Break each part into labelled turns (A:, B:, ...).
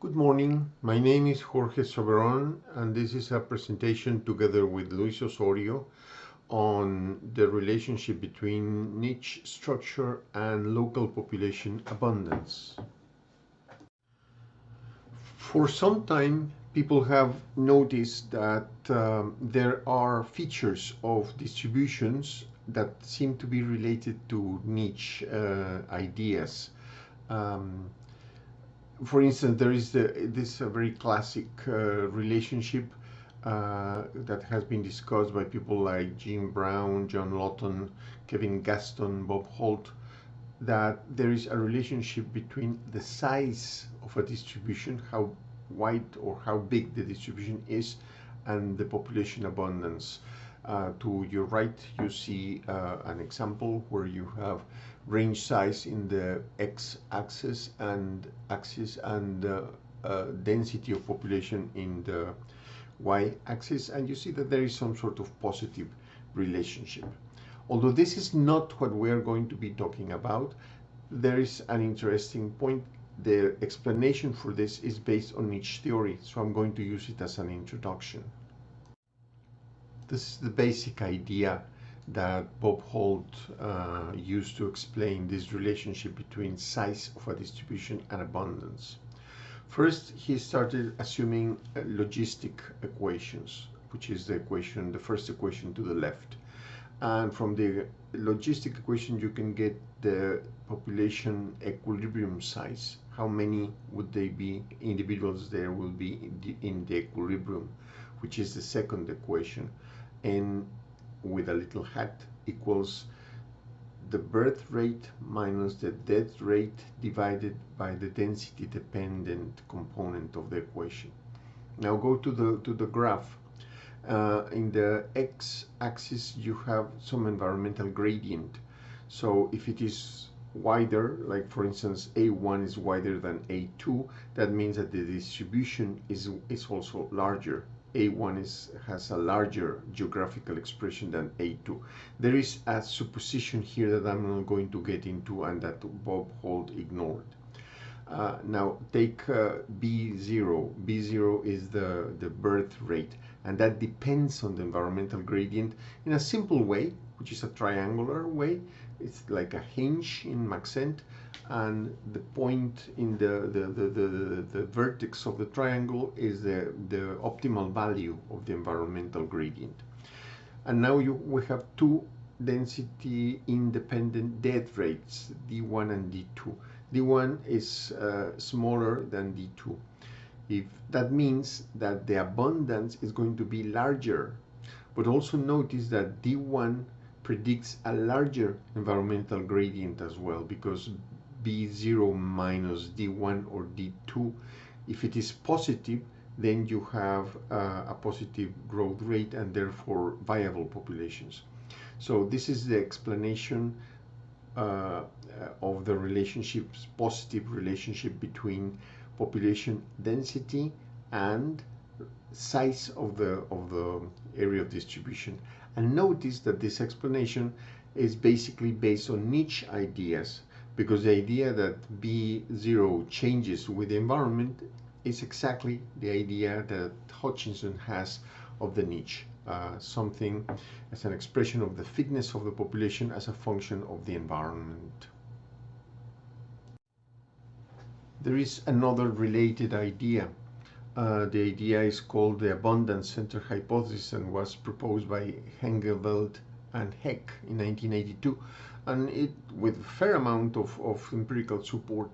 A: Good morning. My name is Jorge Soberon, and this is a presentation together with Luis Osorio on the relationship between niche structure and local population abundance. For some time, people have noticed that um, there are features of distributions that seem to be related to niche uh, ideas. Um, for instance, there is the, this uh, very classic uh, relationship uh, that has been discussed by people like Jim Brown, John Lawton, Kevin Gaston, Bob Holt, that there is a relationship between the size of a distribution, how wide or how big the distribution is, and the population abundance. Uh, to your right, you see uh, an example where you have range size in the x-axis and axis and uh, uh, density of population in the y-axis and you see that there is some sort of positive relationship. Although this is not what we are going to be talking about, there is an interesting point. The explanation for this is based on niche theory, so I'm going to use it as an introduction. This is the basic idea that Bob Holt uh, used to explain this relationship between size of a distribution and abundance. First, he started assuming uh, logistic equations, which is the equation, the first equation to the left. And from the logistic equation, you can get the population equilibrium size. How many would they be, individuals there will be in the, in the equilibrium, which is the second equation. And with a little hat equals the birth rate minus the death rate divided by the density dependent component of the equation. Now go to the to the graph. Uh, in the x-axis you have some environmental gradient. So if it is wider, like for instance A1 is wider than A2, that means that the distribution is, is also larger. A1 is, has a larger geographical expression than A2. There is a supposition here that I'm not going to get into and that Bob Holt ignored. Uh, now take uh, B0. B0 is the, the birth rate and that depends on the environmental gradient in a simple way, which is a triangular way. It's like a hinge in Maxent and the point in the, the, the, the, vertex of the triangle is the, the optimal value of the environmental gradient. And now you, we have two density independent death rates, D1 and D2. D1 is uh, smaller than D2. If that means that the abundance is going to be larger, but also notice that D1 predicts a larger environmental gradient as well because B0 minus D1 or D2. If it is positive, then you have uh, a positive growth rate and therefore viable populations. So this is the explanation uh, of the relationships, positive relationship between population density and size of the of the area of distribution. And notice that this explanation is basically based on niche ideas because the idea that B0 changes with the environment is exactly the idea that Hutchinson has of the niche, uh, something as an expression of the fitness of the population as a function of the environment. There is another related idea. Uh, the idea is called the abundance center hypothesis and was proposed by Hengeveld and Haeck in 1982 and it with a fair amount of, of empirical support.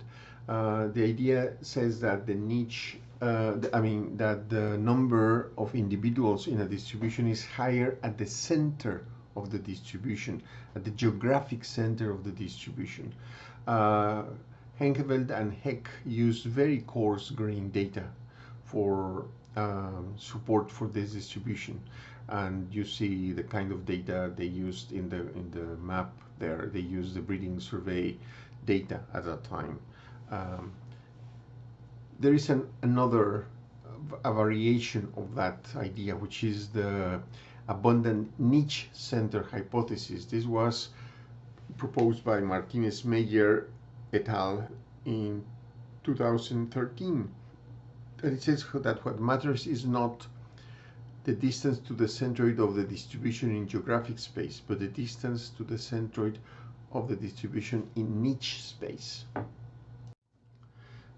A: Uh, the idea says that the niche, uh, I mean, that the number of individuals in a distribution is higher at the center of the distribution, at the geographic center of the distribution. Uh, Hengeveld and Haeck used very coarse grain data for um, support for this distribution and you see the kind of data they used in the in the map there. They used the breeding survey data at that time. Um, there is an, another a variation of that idea which is the abundant niche center hypothesis. This was proposed by Martinez Meyer et al. in 2013 And it says that what matters is not the distance to the centroid of the distribution in geographic space, but the distance to the centroid of the distribution in niche space.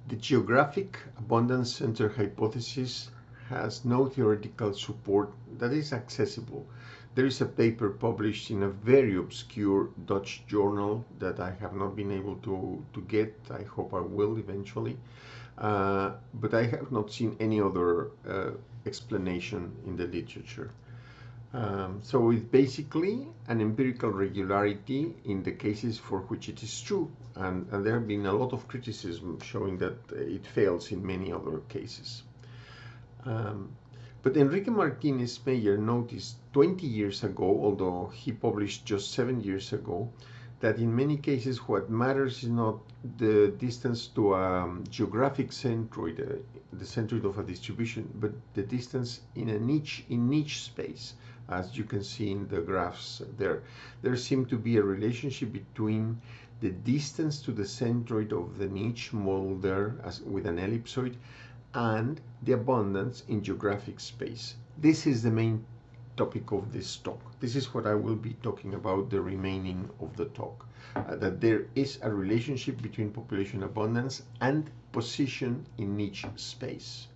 A: The geographic abundance center hypothesis has no theoretical support that is accessible. There is a paper published in a very obscure Dutch journal that I have not been able to, to get. I hope I will eventually. Uh, but I have not seen any other uh, explanation in the literature. Um, so it's basically an empirical regularity in the cases for which it is true. And, and, there have been a lot of criticism showing that it fails in many other cases. Um, but Enrique Martinez Meyer noticed 20 years ago, although he published just seven years ago, that in many cases what matters is not the distance to a geographic centroid, uh, the centroid of a distribution, but the distance in a niche, in niche space, as you can see in the graphs there. There seemed to be a relationship between the distance to the centroid of the niche model there as with an ellipsoid and the abundance in geographic space. This is the main topic of this talk. This is what I will be talking about the remaining of the talk. Uh, that there is a relationship between population abundance and position in niche space.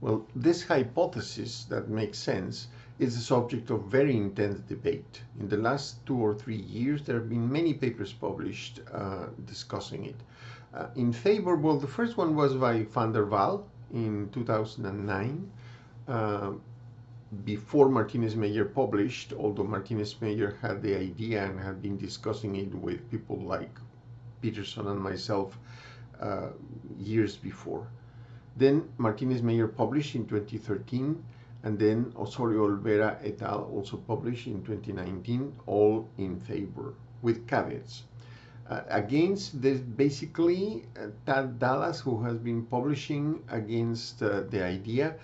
A: Well, this hypothesis that makes sense is the subject of very intense debate. In the last two or three years, there have been many papers published uh, discussing it. Uh, in favor, well, the first one was by VanDerWal in 2009. Uh, before Martinez Meyer published, although Martinez Meyer had the idea and had been discussing it with people like Peterson and myself uh, years before. Then Martinez Meyer published in 2013, and then Osorio Olvera et al. also published in 2019, all in favor, with caveats. Uh, against this, basically, uh, Tad Dallas, who has been publishing against uh, the idea,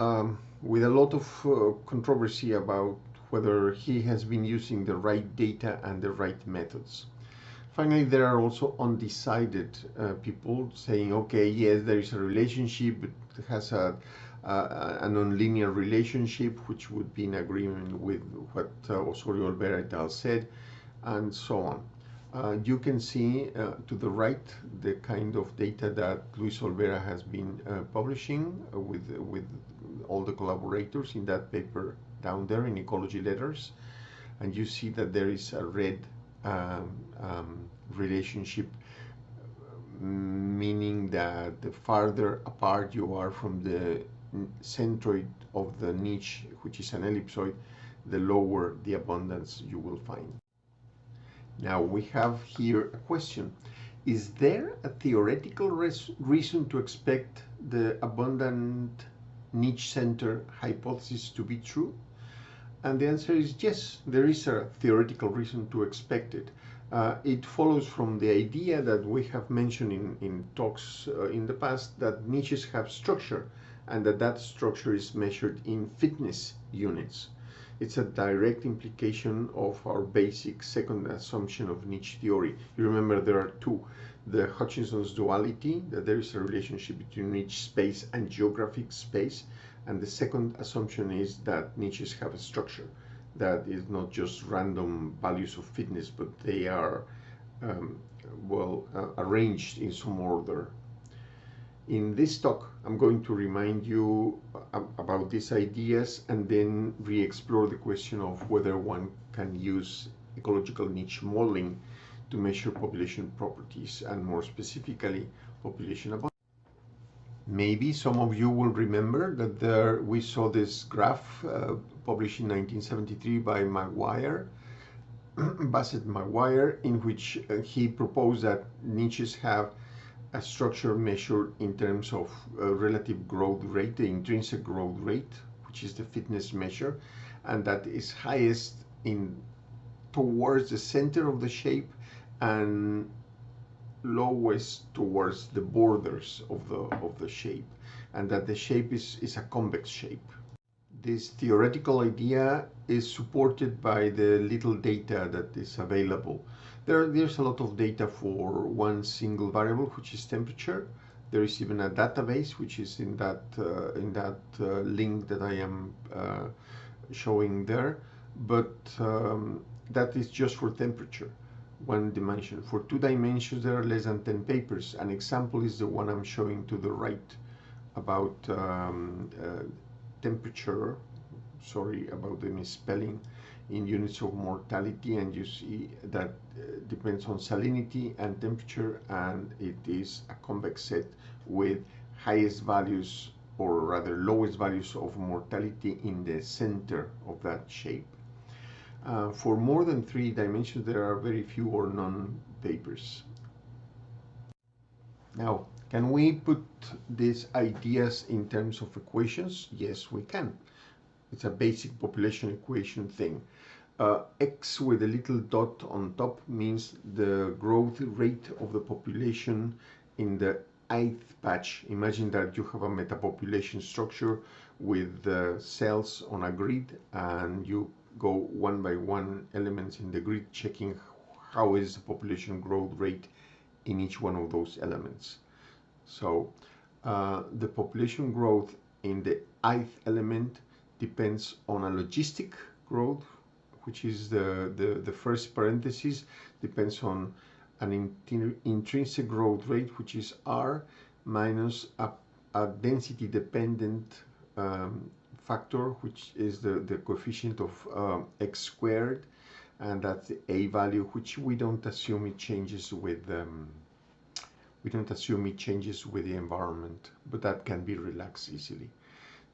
A: um, with a lot of uh, controversy about whether he has been using the right data and the right methods. Finally, there are also undecided uh, people saying, okay, yes, there is a relationship, but it has a, uh, a nonlinear relationship, which would be in agreement with what uh, Osorio Olvera said, and so on. Uh, you can see uh, to the right the kind of data that Luis Olvera has been uh, publishing with, with all the collaborators in that paper down there in Ecology Letters. And you see that there is a red um, um, relationship, meaning that the farther apart you are from the centroid of the niche, which is an ellipsoid, the lower the abundance you will find. Now we have here a question. Is there a theoretical reason to expect the abundant niche center hypothesis to be true? And the answer is yes, there is a theoretical reason to expect it. Uh, it follows from the idea that we have mentioned in, in talks uh, in the past that niches have structure and that that structure is measured in fitness units. It's a direct implication of our basic second assumption of niche theory. You remember there are two. The Hutchinson's duality, that there is a relationship between niche space and geographic space. And the second assumption is that niches have a structure that is not just random values of fitness, but they are um, well uh, arranged in some order in this talk, I'm going to remind you about these ideas and then re-explore the question of whether one can use ecological niche modeling to measure population properties and more specifically population abundance. Maybe some of you will remember that there we saw this graph uh, published in 1973 by Maguire, Bassett Maguire, in which uh, he proposed that niches have a structure measured in terms of uh, relative growth rate, the intrinsic growth rate, which is the fitness measure, and that is highest in towards the center of the shape and lowest towards the borders of the of the shape, and that the shape is, is a convex shape. This theoretical idea is supported by the little data that is available there, there's a lot of data for one single variable, which is temperature. There is even a database which is in that uh, in that uh, link that I am uh, showing there, but um, that is just for temperature, one dimension. For two dimensions, there are less than 10 papers. An example is the one I'm showing to the right about um, uh, temperature, sorry about the misspelling, in units of mortality and you see that uh, depends on salinity and temperature and it is a convex set with highest values or rather lowest values of mortality in the center of that shape. Uh, for more than three dimensions there are very few or none papers. Now can we put these ideas in terms of equations? Yes we can. It's a basic population equation thing. Uh, X with a little dot on top means the growth rate of the population in the ith patch. Imagine that you have a metapopulation structure with uh, cells on a grid and you go one by one elements in the grid checking how is the population growth rate in each one of those elements. So uh, the population growth in the ith element depends on a logistic growth, which is the, the, the first parenthesis, depends on an intrinsic growth rate, which is R, minus a, a density dependent um, factor, which is the, the coefficient of um, x squared, and that's the a value, which we don't assume it changes with um, we don't assume it changes with the environment, but that can be relaxed easily.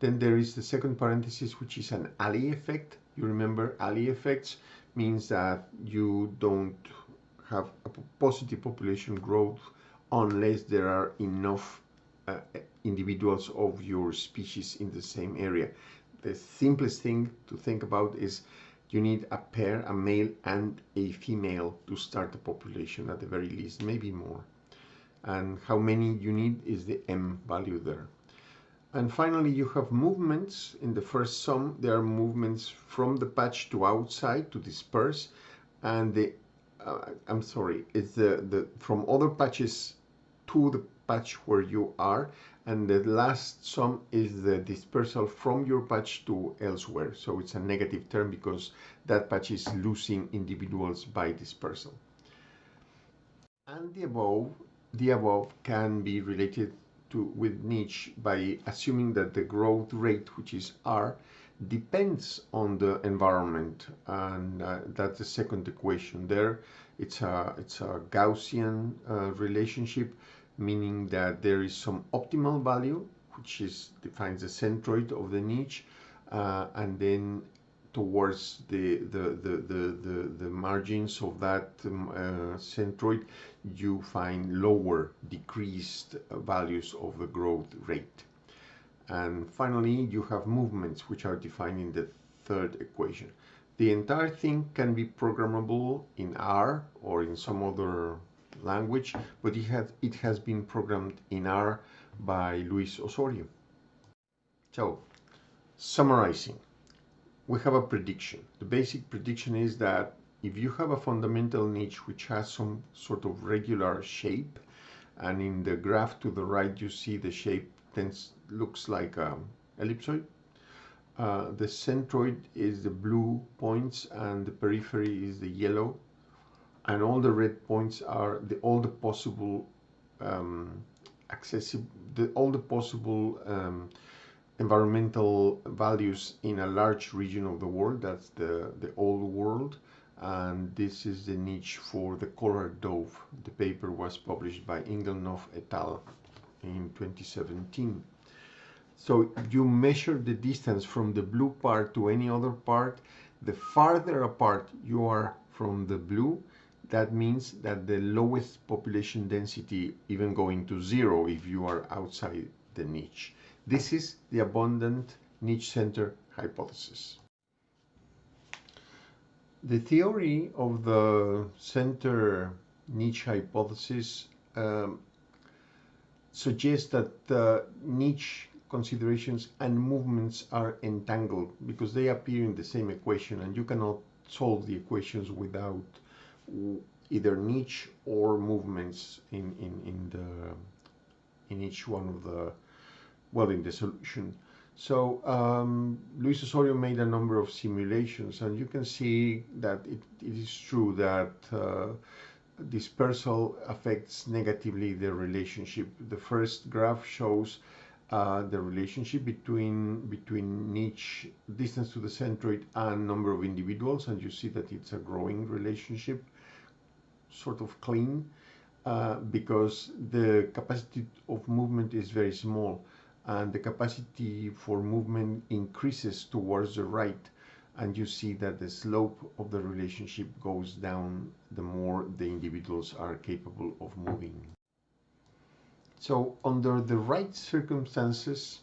A: Then there is the second parenthesis, which is an Allee effect. You remember Allee effects means that you don't have a positive population growth unless there are enough uh, individuals of your species in the same area. The simplest thing to think about is you need a pair, a male and a female to start a population at the very least, maybe more. And how many you need is the M value there. And finally, you have movements. In the first sum, there are movements from the patch to outside to disperse. And the, uh, I'm sorry, it's the, the from other patches to the patch where you are. And the last sum is the dispersal from your patch to elsewhere. So it's a negative term because that patch is losing individuals by dispersal. And the above, the above can be related to, with niche by assuming that the growth rate, which is R, depends on the environment. And uh, that's the second equation there. It's a, it's a Gaussian uh, relationship, meaning that there is some optimal value, which is defines the centroid of the niche, uh, and then towards the, the, margins of that um, uh, centroid, you find lower, decreased values of the growth rate. And finally, you have movements which are defined in the third equation. The entire thing can be programmable in R or in some other language, but it has, it has been programmed in R by Luis Osorio. So, summarizing we have a prediction. The basic prediction is that if you have a fundamental niche which has some sort of regular shape, and in the graph to the right you see the shape tends, looks like an ellipsoid, uh, the centroid is the blue points and the periphery is the yellow and all the red points are the all the possible um, accessible the, all the possible um, environmental values in a large region of the world. That's the, the old world. And this is the niche for the collared dove. The paper was published by Engelnoff et al. in 2017. So you measure the distance from the blue part to any other part. The farther apart you are from the blue, that means that the lowest population density, even going to zero if you are outside the niche. This is the abundant niche center hypothesis. The theory of the center niche hypothesis um, suggests that the niche considerations and movements are entangled because they appear in the same equation and you cannot solve the equations without either niche or movements in, in, in the in each one of the, well, in the solution. So um, Luis Osorio made a number of simulations, and you can see that it, it is true that uh, dispersal affects negatively the relationship. The first graph shows uh, the relationship between between niche distance to the centroid and number of individuals, and you see that it's a growing relationship, sort of clean, uh, because the capacity of movement is very small and the capacity for movement increases towards the right and you see that the slope of the relationship goes down the more the individuals are capable of moving. So under the right circumstances,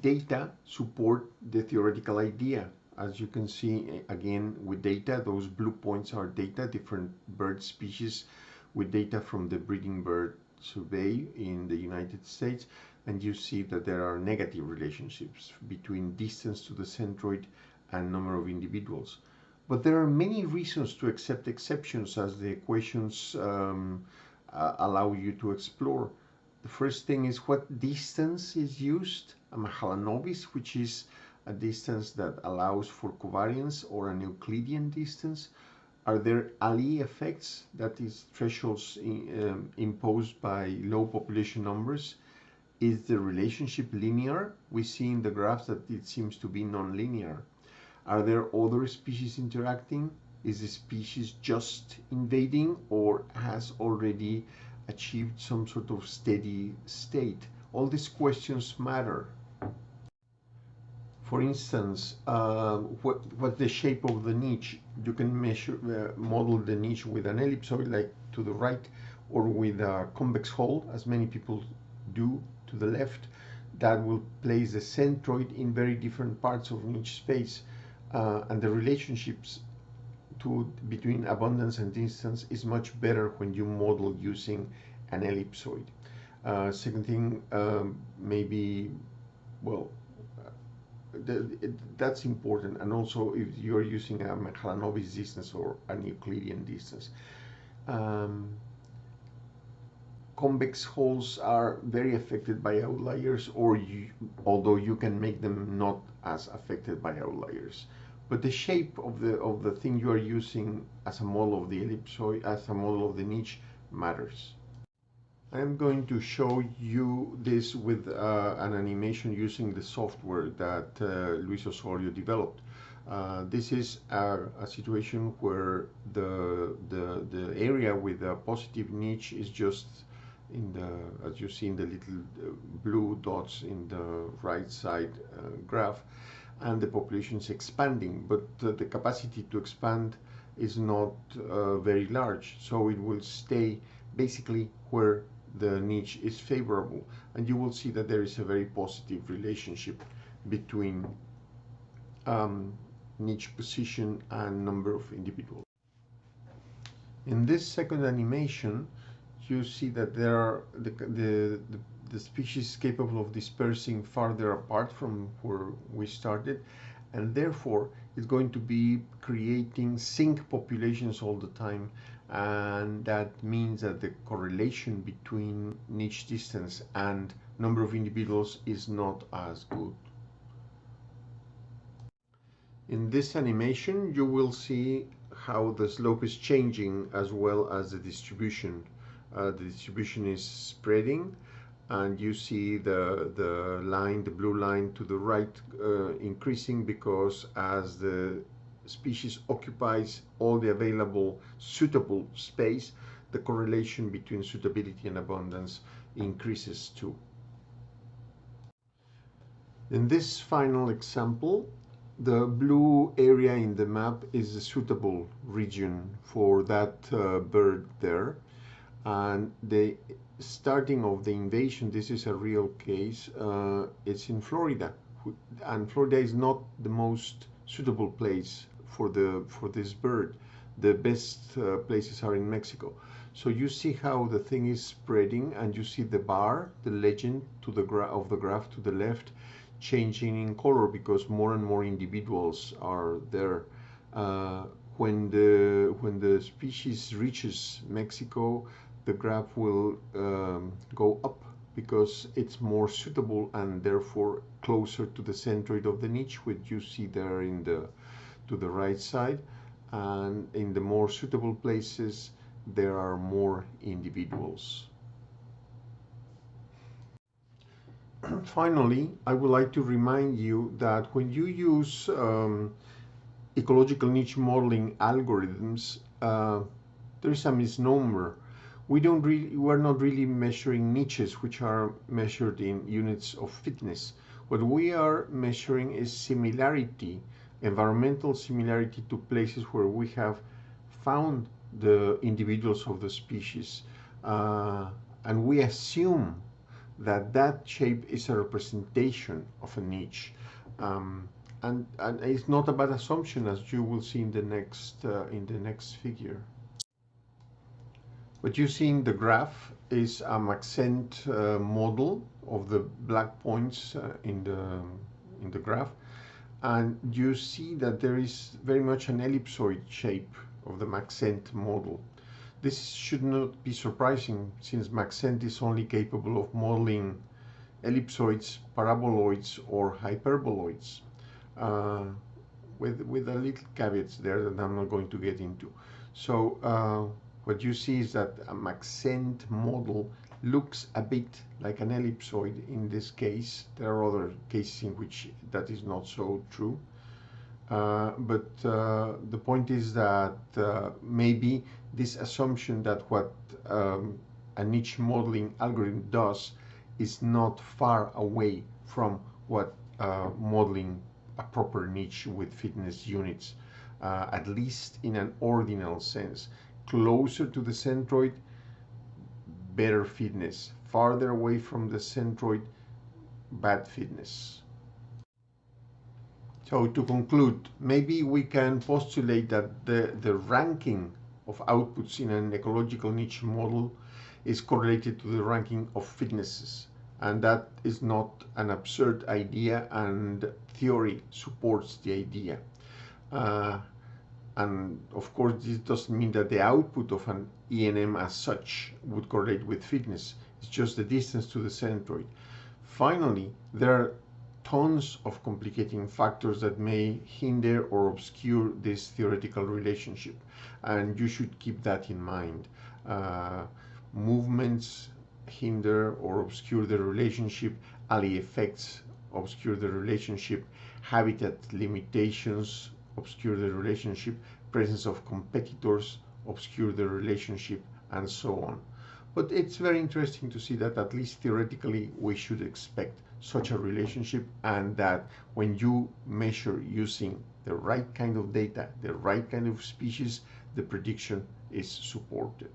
A: data support the theoretical idea. As you can see eh, again with data, those blue points are data, different bird species with data from the breeding bird survey in the United States and you see that there are negative relationships between distance to the centroid and number of individuals. But there are many reasons to accept exceptions as the equations um, uh, allow you to explore. The first thing is what distance is used, a Mahalanobis, which is a distance that allows for covariance or an Euclidean distance. Are there Allee effects, that is thresholds in, um, imposed by low population numbers? Is the relationship linear? We see in the graphs that it seems to be non-linear. Are there other species interacting? Is the species just invading or has already achieved some sort of steady state? All these questions matter. For instance, uh, what, what's the shape of the niche? You can measure, uh, model the niche with an ellipsoid like to the right or with a convex hull, as many people do to the left that will place the centroid in very different parts of niche space uh, and the relationships to between abundance and distance is much better when you model using an ellipsoid. Uh, second thing, um, maybe, well, that's important. And also if you're using a Mahalanobis distance or an Euclidean distance. Um, convex hulls are very affected by outliers or you, although you can make them not as affected by outliers but the shape of the of the thing you are using as a model of the ellipsoid as a model of the niche matters I'm going to show you this with uh, an animation using the software that uh, Luis Osorio developed. Uh, this is a, a, situation where the, the, the area with a positive niche is just in the, as you see in the little uh, blue dots in the right side uh, graph, and the population is expanding, but the capacity to expand is not uh, very large, so it will stay basically where the niche is favorable, and you will see that there is a very positive relationship between um, niche position and number of individuals. In this second animation, you see that there are the, the, the, the species capable of dispersing farther apart from where we started and therefore it's going to be creating sink populations all the time and that means that the correlation between niche distance and number of individuals is not as good. In this animation you will see how the slope is changing as well as the distribution uh, the distribution is spreading and you see the the line the blue line to the right uh, increasing because as the species occupies all the available suitable space the correlation between suitability and abundance increases too. In this final example the blue area in the map is a suitable region for that uh, bird there. And the starting of the invasion this is a real case uh, it's in Florida. And Florida is not the most suitable place for the for this bird. The best uh, places are in Mexico. So you see how the thing is spreading and you see the bar the legend to the of the graph to the left changing in color because more and more individuals are there. Uh, when the when the species reaches Mexico the graph will um, go up because it's more suitable and therefore closer to the centroid of the niche which you see there in the to the right side and in the more suitable places there are more individuals. Finally, I would like to remind you that when you use um, ecological niche modeling algorithms, uh, there is a misnomer. We don't really, we're not really measuring niches, which are measured in units of fitness. What we are measuring is similarity, environmental similarity to places where we have found the individuals of the species. Uh, and we assume that that shape is a representation of a niche. Um, and, and it's not a bad assumption as you will see in the next, uh, in the next figure. What you see in the graph is a Maxent uh, model of the black points uh, in the in the graph and you see that there is very much an ellipsoid shape of the Maxent model. This should not be surprising since Maxent is only capable of modeling ellipsoids, paraboloids or hyperboloids uh, with, with a little caveats there that I'm not going to get into. So uh, what you see is that a Maxent model looks a bit like an ellipsoid in this case. There are other cases in which that is not so true. Uh, but uh, the point is that uh, maybe this assumption that what um, a niche modeling algorithm does is not far away from what uh, modeling a proper niche with fitness units, uh, at least in an ordinal sense. Closer to the centroid, better fitness. Farther away from the centroid, bad fitness. So to conclude, maybe we can postulate that the, the ranking of outputs in an ecological niche model is correlated to the ranking of fitnesses. And that is not an absurd idea and theory supports the idea. Uh, and of course, this doesn't mean that the output of an ENM as such would correlate with fitness. It's just the distance to the centroid. Finally, there are tons of complicating factors that may hinder or obscure this theoretical relationship. And you should keep that in mind. Uh, movements hinder or obscure the relationship, Allee effects obscure the relationship, habitat limitations obscure the relationship, presence of competitors obscure the relationship, and so on. But it's very interesting to see that at least theoretically we should expect such a relationship and that when you measure using the right kind of data, the right kind of species, the prediction is supported.